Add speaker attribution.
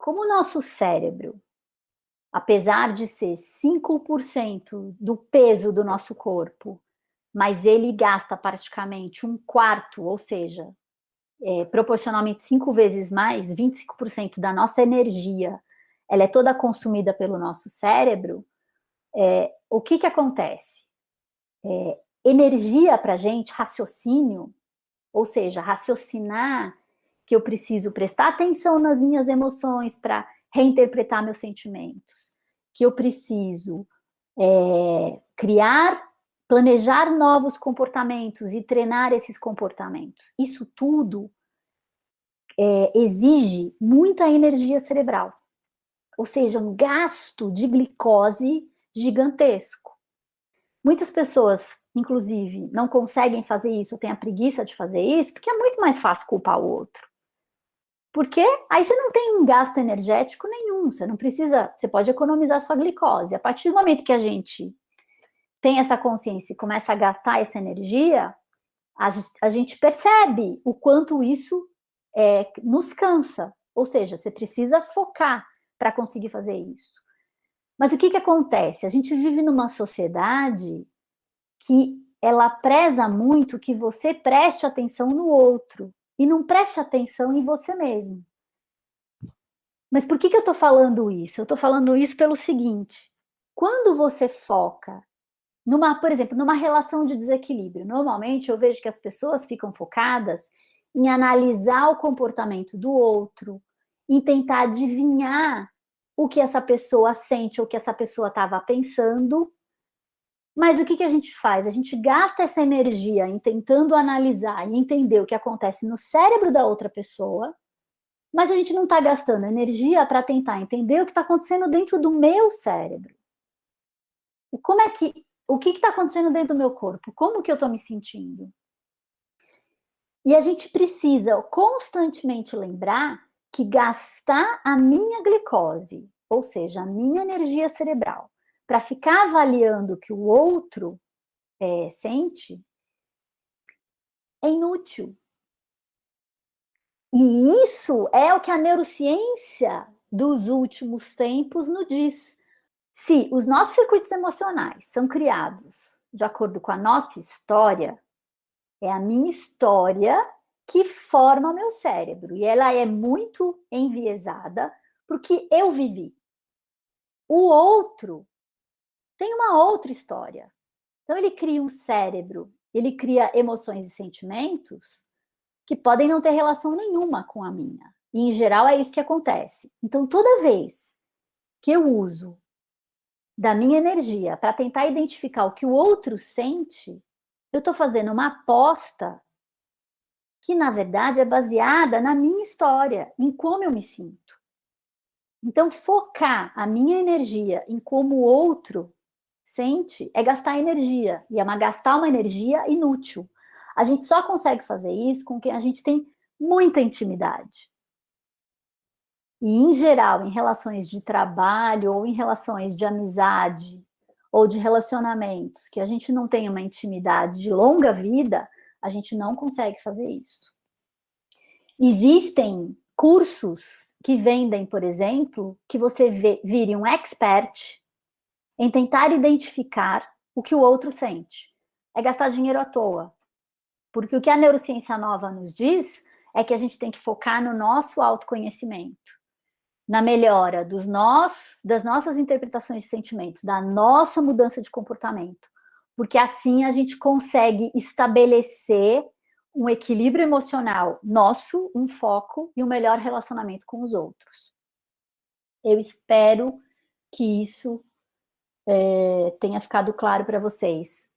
Speaker 1: como o nosso cérebro, apesar de ser 5% do peso do nosso corpo, mas ele gasta praticamente um quarto, ou seja, é, proporcionalmente cinco vezes mais, 25% da nossa energia, ela é toda consumida pelo nosso cérebro, é, o que que acontece? É, energia para gente, raciocínio, ou seja, raciocinar que eu preciso prestar atenção nas minhas emoções para reinterpretar meus sentimentos, que eu preciso é, criar, planejar novos comportamentos e treinar esses comportamentos. Isso tudo é, exige muita energia cerebral, ou seja, um gasto de glicose gigantesco. Muitas pessoas, inclusive, não conseguem fazer isso, têm a preguiça de fazer isso, porque é muito mais fácil culpar o outro. Porque aí você não tem um gasto energético nenhum, você não precisa, você pode economizar sua glicose. A partir do momento que a gente tem essa consciência e começa a gastar essa energia, a, a gente percebe o quanto isso é, nos cansa. Ou seja, você precisa focar para conseguir fazer isso. Mas o que, que acontece? A gente vive numa sociedade que ela preza muito que você preste atenção no outro e não preste atenção em você mesmo. Mas por que, que eu estou falando isso? Eu estou falando isso pelo seguinte, quando você foca numa, por exemplo, numa relação de desequilíbrio, normalmente eu vejo que as pessoas ficam focadas em analisar o comportamento do outro, em tentar adivinhar o que essa pessoa sente ou o que essa pessoa estava pensando mas o que, que a gente faz? A gente gasta essa energia em tentando analisar e entender o que acontece no cérebro da outra pessoa, mas a gente não está gastando energia para tentar entender o que está acontecendo dentro do meu cérebro. Como é que, o que está acontecendo dentro do meu corpo? Como que eu estou me sentindo? E a gente precisa constantemente lembrar que gastar a minha glicose, ou seja, a minha energia cerebral, para ficar avaliando o que o outro é, sente, é inútil. E isso é o que a neurociência dos últimos tempos nos diz. Se os nossos circuitos emocionais são criados de acordo com a nossa história, é a minha história que forma o meu cérebro. E ela é muito enviesada porque eu vivi. O outro tem uma outra história. Então, ele cria um cérebro, ele cria emoções e sentimentos que podem não ter relação nenhuma com a minha. E, em geral, é isso que acontece. Então, toda vez que eu uso da minha energia para tentar identificar o que o outro sente, eu estou fazendo uma aposta que, na verdade, é baseada na minha história, em como eu me sinto. Então, focar a minha energia em como o outro sente é gastar energia, e é uma, gastar uma energia inútil. A gente só consegue fazer isso com quem a gente tem muita intimidade. E, em geral, em relações de trabalho ou em relações de amizade ou de relacionamentos, que a gente não tem uma intimidade de longa vida, a gente não consegue fazer isso. Existem cursos que vendem, por exemplo, que você vê, vire um expert em tentar identificar o que o outro sente. É gastar dinheiro à toa. Porque o que a neurociência nova nos diz é que a gente tem que focar no nosso autoconhecimento, na melhora dos nós, das nossas interpretações de sentimentos, da nossa mudança de comportamento, porque assim a gente consegue estabelecer um equilíbrio emocional nosso, um foco e um melhor relacionamento com os outros. Eu espero que isso é, tenha ficado claro para vocês.